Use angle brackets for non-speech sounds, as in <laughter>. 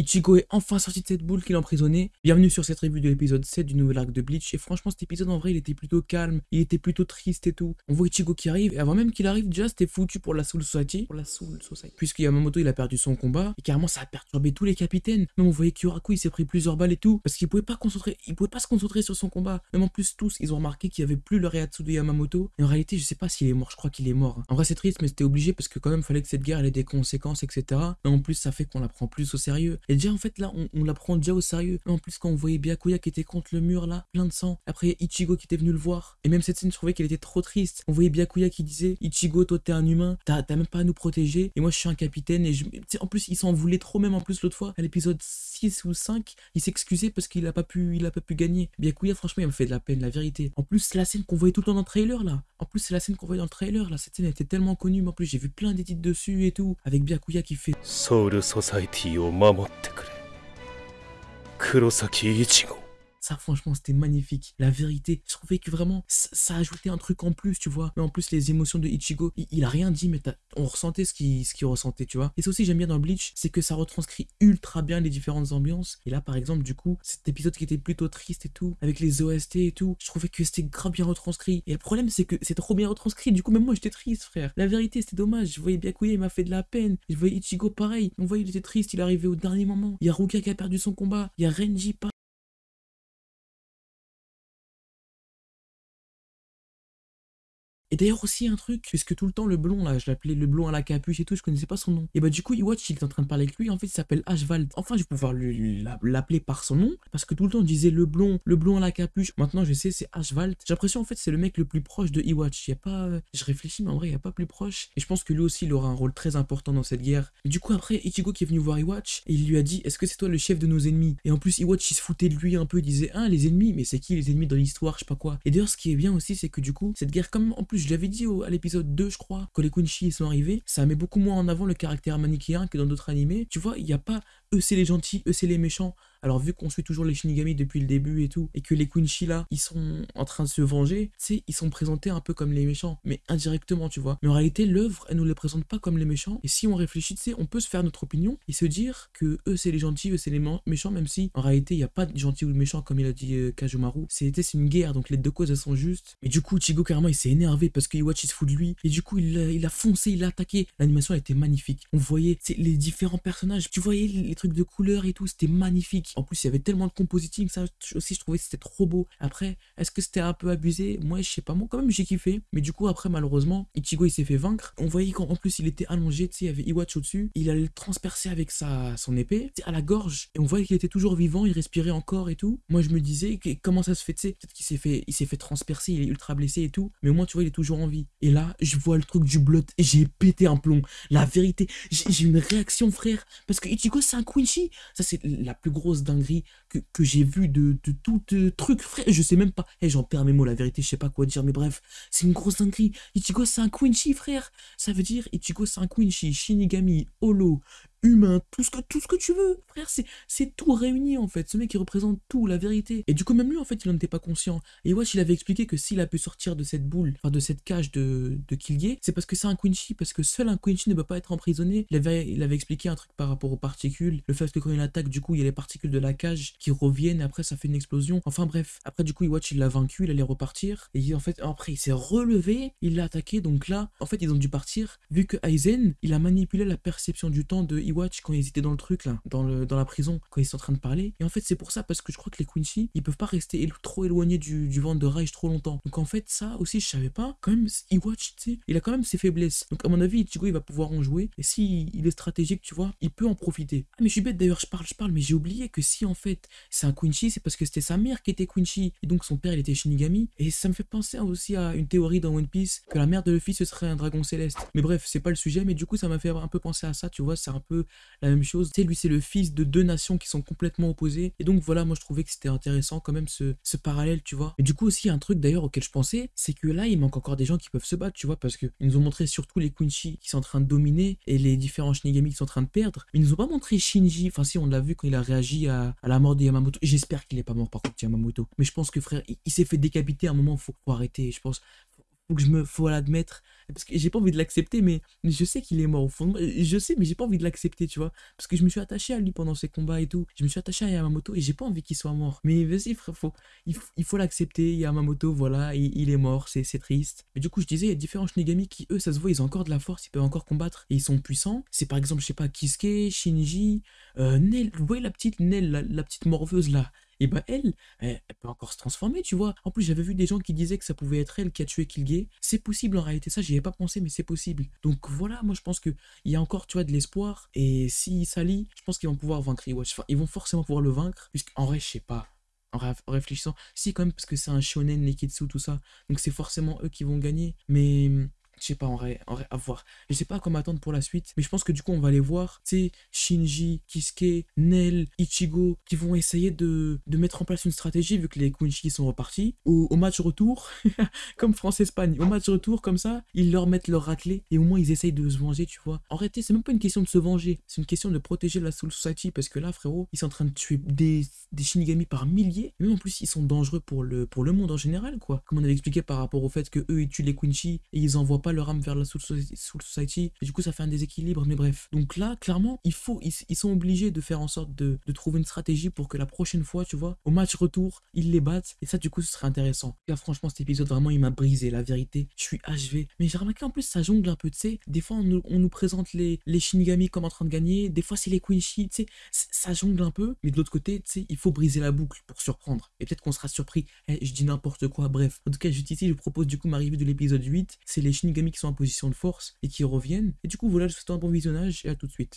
Ichigo est enfin sorti de cette boule qu'il emprisonnait. Bienvenue sur cette revue de l'épisode 7 du nouvel arc de Bleach. Et franchement, cet épisode en vrai, il était plutôt calme, il était plutôt triste et tout. On voit Ichigo qui arrive, et avant même qu'il arrive, déjà c'était foutu pour la Soul Society. Pour la Soul Society. Puisque Yamamoto il a perdu son combat, et carrément ça a perturbé tous les capitaines. Même on voyait Kyoraku il s'est pris plusieurs balles et tout, parce qu'il pouvait pas concentrer, il pouvait pas se concentrer sur son combat. Même en plus, tous ils ont remarqué qu'il y avait plus le Reatsu de Yamamoto. Et en réalité, je sais pas s'il est mort, je crois qu'il est mort. En vrai, c'est triste, mais c'était obligé parce que quand même, fallait que cette guerre ait des conséquences, etc. Mais en plus, ça fait qu'on la prend plus au sérieux. Et déjà, en fait, là, on, la prend déjà au sérieux. En plus, quand on voyait Byakuya qui était contre le mur là, plein de sang. Après, Ichigo qui était venu le voir. Et même cette scène, je trouvais qu'elle était trop triste. On voyait Byakuya qui disait Ichigo, toi t'es un humain, t'as même pas à nous protéger. Et moi, je suis un capitaine. Et je... en plus, il s'en voulait trop, même en plus, l'autre fois, à l'épisode 6 ou 5, il s'excusait parce qu'il a pas pu il a pas pu gagner. Byakuya, franchement, il m'a fait de la peine, la vérité. En plus, c'est la scène qu'on voyait tout le temps dans le trailer là. En plus, c'est la scène qu'on voyait dans le trailer là. Cette scène était tellement connue. Mais en plus, j'ai vu plein d'édits dessus et tout. Avec Byakuya qui fait Society ってくれ。黒崎一護。Ça, franchement, c'était magnifique. La vérité, je trouvais que vraiment, ça, ajoutait un truc en plus, tu vois. Mais en plus, les émotions de Ichigo, il, a rien dit, mais on ressentait ce qu'il ressentait, tu vois. Et ça aussi, j'aime bien dans Bleach, c'est que ça retranscrit ultra bien les différentes ambiances. Et là, par exemple, du coup, cet épisode qui était plutôt triste et tout, avec les OST et tout, je trouvais que c'était grave bien retranscrit. Et le problème, c'est que c'est trop bien retranscrit. Du coup, même moi, j'étais triste, frère. La vérité, c'était dommage. Je voyais Byakuya, il m'a fait de la peine. Je voyais Ichigo pareil. On voyait, il était triste, il arrivait au dernier moment. Il y a Ruka qui a perdu son combat. Il y a Renji, Et d'ailleurs aussi un truc, puisque tout le temps le blond là, je l'appelais le blond à la capuche et tout, je connaissais pas son nom. Et bah du coup, Iwatch il est en train de parler avec lui, en fait il s'appelle Ashvald. Enfin je vais pouvoir l'appeler par son nom, parce que tout le temps on disait le blond, le blond à la capuche. Maintenant je sais c'est Ashvald. J'ai l'impression en fait c'est le mec le plus proche de Iwatch. Y a pas, je réfléchis mais en vrai il y a pas plus proche. Et je pense que lui aussi il aura un rôle très important dans cette guerre. Et du coup après Ichigo qui est venu voir Iwatch et il lui a dit est-ce que c'est toi le chef de nos ennemis? Et en plus Iwatch il se foutait de lui un peu, il disait ah les ennemis, mais c'est qui les ennemis dans l'histoire, je sais pas quoi. Et d'ailleurs ce qui est bien aussi c'est que du coup cette guerre comme en plus je l'avais dit à l'épisode 2, je crois, quand les Quincy sont arrivés, ça met beaucoup moins en avant le caractère manichéen que dans d'autres animés. Tu vois, il n'y a pas eux c'est les gentils, eux c'est les méchants. Alors vu qu'on suit toujours les Shinigami depuis le début et tout, et que les Quincy là, ils sont en train de se venger, tu sais, ils sont présentés un peu comme les méchants, mais indirectement, tu vois. Mais en réalité, l'œuvre, elle nous les présente pas comme les méchants, et si on réfléchit, tu sais, on peut se faire notre opinion et se dire que eux c'est les gentils, eux c'est les méchants, même si en réalité il n'y a pas de gentils ou de méchants comme il a dit euh, Kajumaru. C'était une guerre, donc les deux causes elles sont justes. Et du coup, Chigo carrément il s'est énervé parce que Iwachi se fout de lui, et du coup il a, il a foncé, il a attaqué. L'animation était magnifique. On voyait les différents personnages, tu voyais les trucs de couleurs et tout, c'était magnifique. En plus, il y avait tellement de compositing, ça aussi, je trouvais que c'était trop beau. Après, est-ce que c'était un peu abusé? Moi, je sais pas, moi, quand même, j'ai kiffé. Mais du coup, après, malheureusement, Ichigo, il s'est fait vaincre. On voyait qu'en plus, il était allongé, tu sais, il y avait Iwatch au-dessus. Il allait le transpercer avec sa, son épée, à la gorge. Et on voyait qu'il était toujours vivant, il respirait encore et tout. Moi, je me disais, comment ça se fait, tu sais, peut-être qu'il s'est fait, il s'est fait transpercer, il est ultra blessé et tout. Mais au moins, tu vois, il est toujours en vie. Et là, je vois le truc du blood et j'ai pété un plomb. La vérité, j'ai une réaction, frère. Parce que Ichigo, c'est un Quincy. Ça, c'est la plus grosse dinguerie que, que j'ai vue de, de, tout euh, truc, frère. Je sais même pas. Eh, j'en perds mes mots, la vérité, je sais pas quoi dire, mais bref, c'est une grosse dinguerie. Ichigo, c'est un Quincy, frère. Ça veut dire Ichigo, c'est un Quincy, Shinigami, Holo, humain, tout ce que, tout ce que tu veux, frère, c'est tout réuni en fait. Ce mec il représente tout, la vérité. Et du coup, même lui en fait, il n'en était pas conscient. Et Wash il avait expliqué que s'il a pu sortir de cette boule, enfin de cette cage de, de Killier, c'est parce que c'est un Quincy, parce que seul un Quincy ne peut pas être emprisonné. Il avait, il avait expliqué un truc par rapport aux particules, le fait que quand il attaque, du coup, il y a les particules de la cage qui reviennent, après ça fait une explosion. Enfin bref, après du coup, Iwatch il l'a vaincu, il allait repartir. Et en fait, après il s'est relevé, il l'a attaqué, donc là, en fait, ils ont dû partir, vu que Aizen, il a manipulé la perception du temps de Iwatch quand ils étaient dans le truc là, dans, la prison, quand ils sont en train de parler. Et en fait, c'est pour ça, parce que je crois que les Quincy, ils peuvent pas rester trop éloignés du, du de Rage trop longtemps. Donc en fait, ça aussi, je savais pas. Quand même, Iwatch, tu sais, il a quand même ses faiblesses. Donc à mon avis, Ichigo, il va pouvoir en jouer. Et si il est stratégique, tu vois, il peut en profiter. Ah, mais je suis bête d'ailleurs, je parle, je parle, mais j'ai oublié que si en fait, c'est un Quincy, c'est parce que c'était sa mère qui était Quincy. Et donc son père, il était Shinigami. Et ça me fait penser aussi à une théorie dans One Piece, que la mère de Luffy, ce serait un dragon céleste. Mais bref, c'est pas le sujet, mais du coup, ça m'a fait un peu penser à ça, tu vois, c'est un peu la même chose. Tu sais, lui, c'est le fils de deux nations qui sont complètement opposées. Et donc voilà, moi je trouvais que c'était intéressant quand même ce, ce parallèle, tu vois. Et du coup aussi, un truc d'ailleurs auquel je pensais, c'est que là, il manque encore des gens qui peuvent se battre, tu vois, parce qu'ils nous ont montré surtout les Quincy qui sont en train de dominer et les différents Shinigami qui sont en train de perdre. Mais ils nous ont pas montré Shinji, enfin si, on l'a vu quand il a réagi à, la mort de Yamamoto. J'espère qu'il est pas mort par contre, Yamamoto. Mais je pense que frère, il, s'est fait décapiter à un moment, faut, faut arrêter, je pense faut que je me, faut l'admettre, parce que j'ai pas envie de l'accepter, mais, je sais qu'il est mort au fond de moi. Je sais, mais j'ai pas envie de l'accepter, tu vois, parce que je me suis attaché à lui pendant ses combats et tout. Je me suis attaché à Yamamoto et j'ai pas envie qu'il soit mort. Mais vas-y, frère, faut, il, faut- l'accepter. Yamamoto, voilà, il, est mort, c'est triste. Mais du coup, je disais, il y a différents Shinigami qui, eux, ça se voit, ils ont encore de la force, ils peuvent encore combattre et ils sont puissants. C'est par exemple, je sais pas, Kisuke, Shinji, euh, Nell, vous voyez la petite Nell, la, la petite morveuse là et bah elle, elle, elle peut encore se transformer, tu vois. En plus, j'avais vu des gens qui disaient que ça pouvait être elle qui a tué Kilgay. C'est possible en réalité, ça j'y avais pas pensé, mais c'est possible. Donc voilà, moi je pense que il y a encore, tu vois, de l'espoir. Et s'ils s'allient, je pense qu'ils vont pouvoir vaincre Iwatch. Enfin, ils vont forcément pouvoir le vaincre, puisqu'en vrai, je sais pas. En, ré- en réfléchissant, si quand même, parce que c'est un shonen, Neketsu, tout ça. Donc c'est forcément eux qui vont gagner. Mais je sais pas, en vrai, à voir. Je sais pas à quoi m'attendre pour la suite, mais je pense que du coup, on va les voir, tu sais, Shinji, Kisuke, Nel, Ichigo, qui vont essayer de, de mettre en place une stratégie, vu que les Quincy sont repartis. Au, au match retour, <laughs> comme France-Espagne, au match retour, comme ça, ils leur mettent leur raclée, et au moins ils essayent de se venger, tu vois. En réalité, c'est même pas une question de se venger, c'est une question de protéger la Soul Society, parce que là, frérot, ils sont en train de tuer des, des Shinigami par milliers, même en plus, ils sont dangereux pour le, pour le monde en général, quoi. Comme on avait expliqué par rapport au fait que eux, ils tuent les Quincy, et ils envoient pas leur âme vers la Soul Society, du coup, ça fait un déséquilibre, mais bref. Donc là, clairement, il faut, ils, ils sont obligés de faire en sorte de, trouver une stratégie pour que la prochaine fois, tu vois, au match retour, ils les battent, et ça, du coup, ce serait intéressant. Là, franchement, cet épisode, vraiment, il m'a brisé, la vérité. Je suis HV. Mais j'ai remarqué en plus, ça jongle un peu, tu sais. Des fois, on nous, on nous présente les, les Shinigami comme en train de gagner, des fois, c'est les Quincy, tu sais. Ça jongle un peu, mais de l'autre côté, tu sais, il faut briser la boucle pour surprendre. Et peut-être qu'on sera surpris. Eh, je dis n'importe quoi, bref. En tout cas, juste ici, je propose du coup ma review de l'épisode 8. C'est les Shinigami qui sont en position de force et qui reviennent. Et du coup, voilà, je vous souhaite un bon visionnage et à tout de suite.